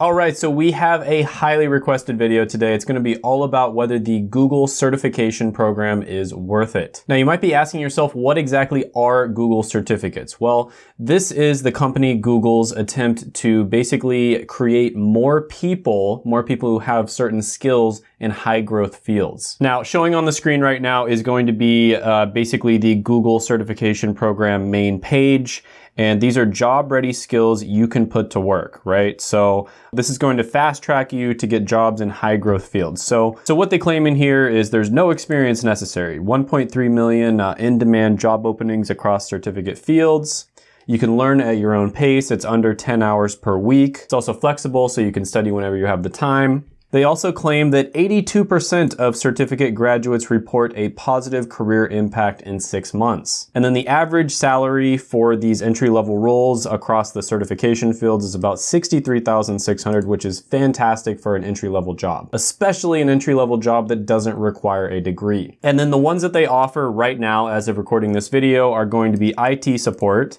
All right, so we have a highly requested video today. It's gonna be all about whether the Google certification program is worth it. Now you might be asking yourself, what exactly are Google certificates? Well, this is the company Google's attempt to basically create more people, more people who have certain skills in high growth fields. Now, showing on the screen right now is going to be uh, basically the Google certification program main page. And these are job ready skills you can put to work, right? So this is going to fast track you to get jobs in high growth fields. So, so what they claim in here is there's no experience necessary. 1.3 million uh, in demand job openings across certificate fields. You can learn at your own pace. It's under 10 hours per week. It's also flexible, so you can study whenever you have the time. They also claim that 82% of certificate graduates report a positive career impact in six months. And then the average salary for these entry-level roles across the certification fields is about 63,600, which is fantastic for an entry-level job, especially an entry-level job that doesn't require a degree. And then the ones that they offer right now, as of recording this video, are going to be IT support,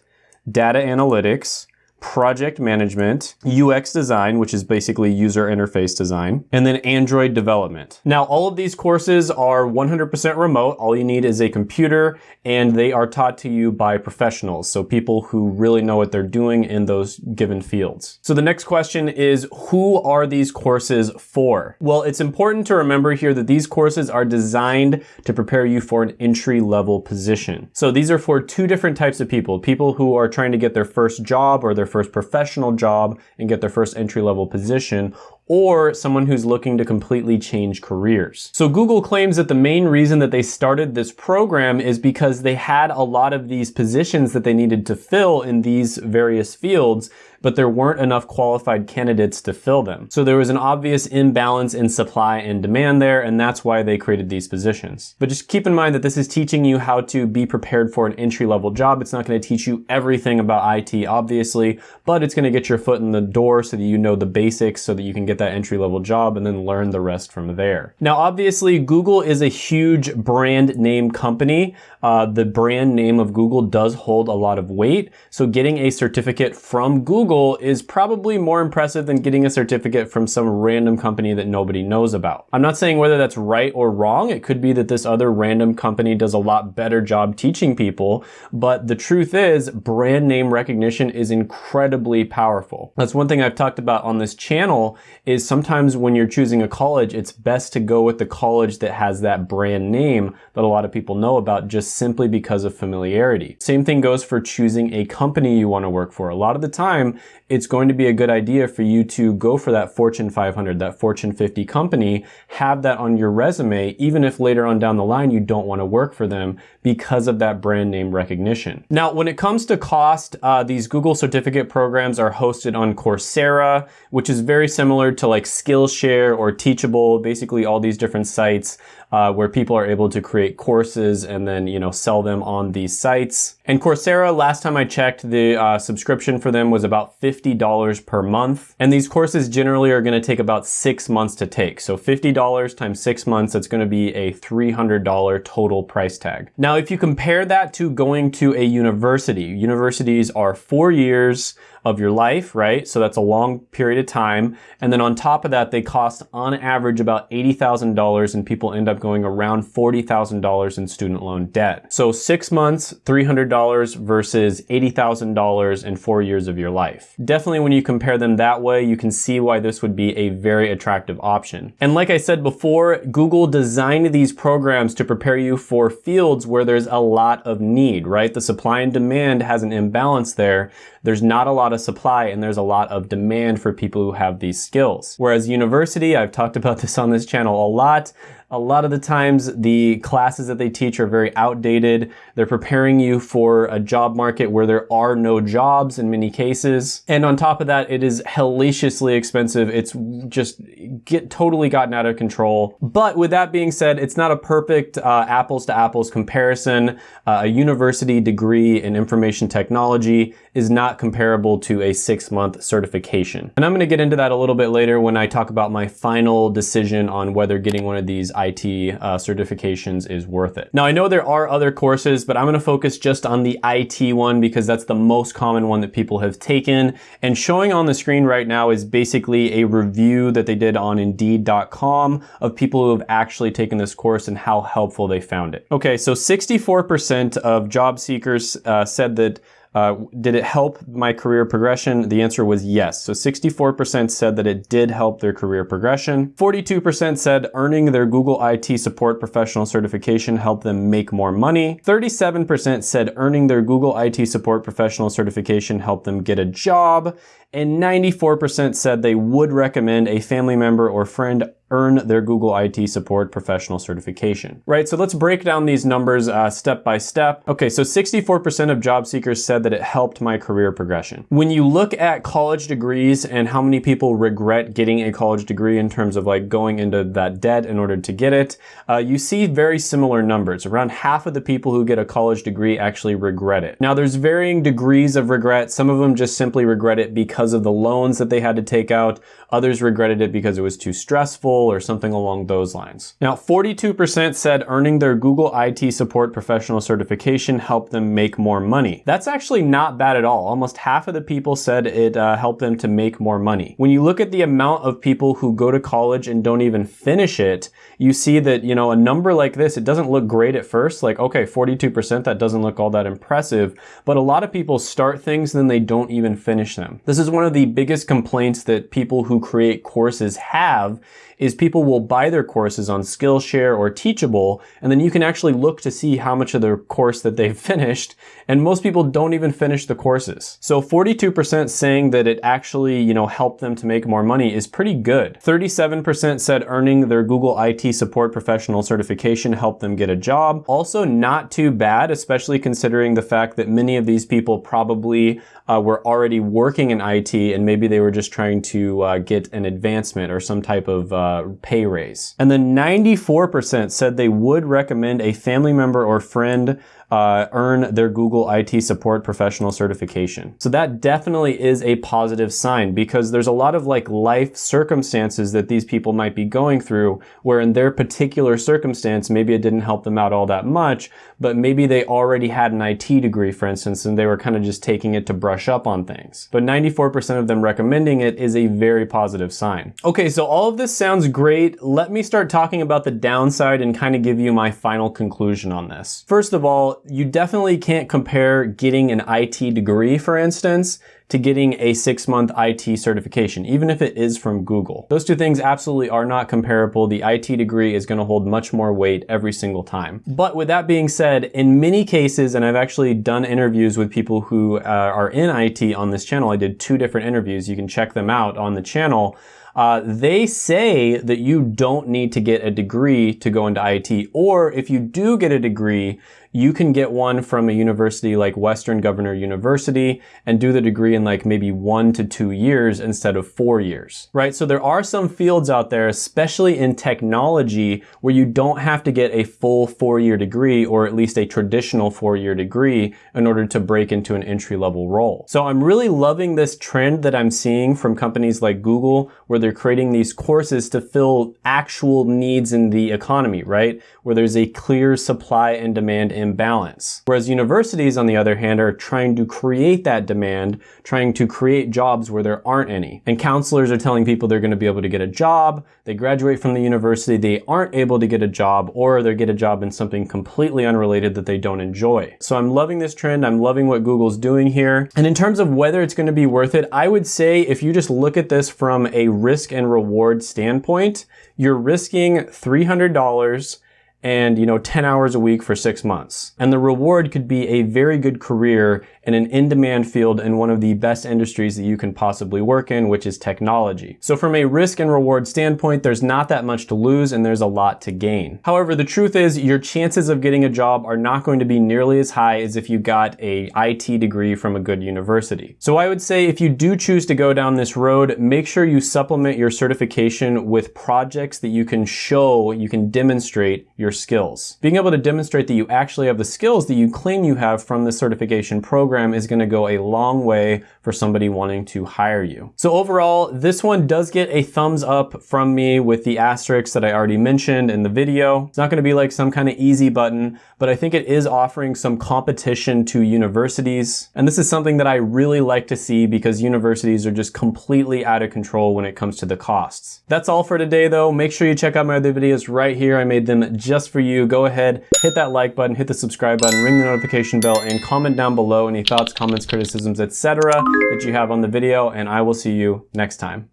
data analytics, project management, UX design, which is basically user interface design, and then Android development. Now, all of these courses are 100% remote. All you need is a computer and they are taught to you by professionals. So people who really know what they're doing in those given fields. So the next question is, who are these courses for? Well, it's important to remember here that these courses are designed to prepare you for an entry level position. So these are for two different types of people, people who are trying to get their first job or their first professional job and get their first entry level position, or someone who's looking to completely change careers. So Google claims that the main reason that they started this program is because they had a lot of these positions that they needed to fill in these various fields but there weren't enough qualified candidates to fill them. So there was an obvious imbalance in supply and demand there, and that's why they created these positions. But just keep in mind that this is teaching you how to be prepared for an entry-level job. It's not gonna teach you everything about IT, obviously, but it's gonna get your foot in the door so that you know the basics so that you can get that entry-level job and then learn the rest from there. Now, obviously, Google is a huge brand name company. Uh, the brand name of Google does hold a lot of weight, so getting a certificate from Google Google is probably more impressive than getting a certificate from some random company that nobody knows about. I'm not saying whether that's right or wrong. It could be that this other random company does a lot better job teaching people, but the truth is brand name recognition is incredibly powerful. That's one thing I've talked about on this channel is sometimes when you're choosing a college, it's best to go with the college that has that brand name that a lot of people know about just simply because of familiarity. Same thing goes for choosing a company you want to work for. A lot of the time, it's going to be a good idea for you to go for that Fortune 500, that Fortune 50 company, have that on your resume, even if later on down the line you don't want to work for them because of that brand name recognition. Now, when it comes to cost, uh, these Google certificate programs are hosted on Coursera, which is very similar to like Skillshare or Teachable, basically all these different sites uh, where people are able to create courses and then, you know, sell them on these sites. And Coursera, last time I checked, the uh, subscription for them was about $50 per month. And these courses generally are gonna take about six months to take. So $50 times six months, that's gonna be a $300 total price tag. Now, if you compare that to going to a university, universities are four years, of your life, right? So that's a long period of time. And then on top of that, they cost on average about $80,000 and people end up going around $40,000 in student loan debt. So six months, $300 versus $80,000 in four years of your life. Definitely when you compare them that way, you can see why this would be a very attractive option. And like I said before, Google designed these programs to prepare you for fields where there's a lot of need, right? The supply and demand has an imbalance there. There's not a lot of supply and there's a lot of demand for people who have these skills. Whereas university, I've talked about this on this channel a lot, a lot of the times the classes that they teach are very outdated. They're preparing you for a job market where there are no jobs in many cases. And on top of that, it is hellaciously expensive. It's just get totally gotten out of control. But with that being said, it's not a perfect uh, apples to apples comparison. Uh, a university degree in information technology is not comparable to a six month certification. And I'm gonna get into that a little bit later when I talk about my final decision on whether getting one of these IT uh, certifications is worth it. Now, I know there are other courses, but I'm gonna focus just on the IT one because that's the most common one that people have taken. And showing on the screen right now is basically a review that they did on Indeed.com of people who have actually taken this course and how helpful they found it. Okay, so 64% of job seekers uh, said that uh, did it help my career progression? The answer was yes. So 64% said that it did help their career progression. 42% said earning their Google IT support professional certification helped them make more money. 37% said earning their Google IT support professional certification helped them get a job. And 94% said they would recommend a family member or friend earn their Google IT support professional certification. Right, so let's break down these numbers uh, step by step. Okay, so 64% of job seekers said that it helped my career progression. When you look at college degrees and how many people regret getting a college degree in terms of like going into that debt in order to get it, uh, you see very similar numbers. Around half of the people who get a college degree actually regret it. Now there's varying degrees of regret. Some of them just simply regret it because of the loans that they had to take out. Others regretted it because it was too stressful or something along those lines. Now, 42% said earning their Google IT support professional certification helped them make more money. That's actually not bad at all. Almost half of the people said it uh, helped them to make more money. When you look at the amount of people who go to college and don't even finish it, you see that, you know, a number like this, it doesn't look great at first. Like, okay, 42%, that doesn't look all that impressive. But a lot of people start things, and then they don't even finish them. This is one of the biggest complaints that people who create courses have is people will buy their courses on Skillshare or Teachable, and then you can actually look to see how much of their course that they've finished, and most people don't even finish the courses. So 42% saying that it actually, you know, helped them to make more money is pretty good. 37% said earning their Google IT support professional certification helped them get a job. Also not too bad, especially considering the fact that many of these people probably uh, were already working in IT and maybe they were just trying to uh, get an advancement or some type of uh, pay raise. And then 94% said they would recommend a family member or friend uh, earn their Google IT support professional certification. So that definitely is a positive sign because there's a lot of like life circumstances that these people might be going through where in their particular circumstance, maybe it didn't help them out all that much, but maybe they already had an IT degree, for instance, and they were kind of just taking it to brush up on things. But 94% of them recommending it is a very positive sign. Okay, so all of this sounds great. Let me start talking about the downside and kind of give you my final conclusion on this. First of all, you definitely can't compare getting an IT degree, for instance, to getting a six month IT certification, even if it is from Google. Those two things absolutely are not comparable. The IT degree is gonna hold much more weight every single time. But with that being said, in many cases, and I've actually done interviews with people who uh, are in IT on this channel, I did two different interviews. You can check them out on the channel. Uh, they say that you don't need to get a degree to go into IT, or if you do get a degree, you can get one from a university like Western Governor University and do the degree in like maybe one to two years instead of four years, right? So there are some fields out there, especially in technology, where you don't have to get a full four-year degree or at least a traditional four-year degree in order to break into an entry-level role. So I'm really loving this trend that I'm seeing from companies like Google, where they're creating these courses to fill actual needs in the economy, right? Where there's a clear supply and demand imbalance. Whereas universities, on the other hand, are trying to create that demand, trying to create jobs where there aren't any. And counselors are telling people they're going to be able to get a job. They graduate from the university, they aren't able to get a job, or they get a job in something completely unrelated that they don't enjoy. So I'm loving this trend. I'm loving what Google's doing here. And in terms of whether it's going to be worth it, I would say if you just look at this from a risk and reward standpoint, you're risking $300 and you know 10 hours a week for six months. And the reward could be a very good career in an in-demand field in one of the best industries that you can possibly work in which is technology. So from a risk and reward standpoint there's not that much to lose and there's a lot to gain. However the truth is your chances of getting a job are not going to be nearly as high as if you got a IT degree from a good university. So I would say if you do choose to go down this road make sure you supplement your certification with projects that you can show you can demonstrate your skills. Being able to demonstrate that you actually have the skills that you claim you have from the certification program program is gonna go a long way for somebody wanting to hire you. So overall, this one does get a thumbs up from me with the asterisks that I already mentioned in the video. It's not gonna be like some kind of easy button, but I think it is offering some competition to universities. And this is something that I really like to see because universities are just completely out of control when it comes to the costs. That's all for today though. Make sure you check out my other videos right here. I made them just for you. Go ahead, hit that like button, hit the subscribe button, ring the notification bell, and comment down below any thoughts, comments, criticisms, etc. that you have on the video, and I will see you next time.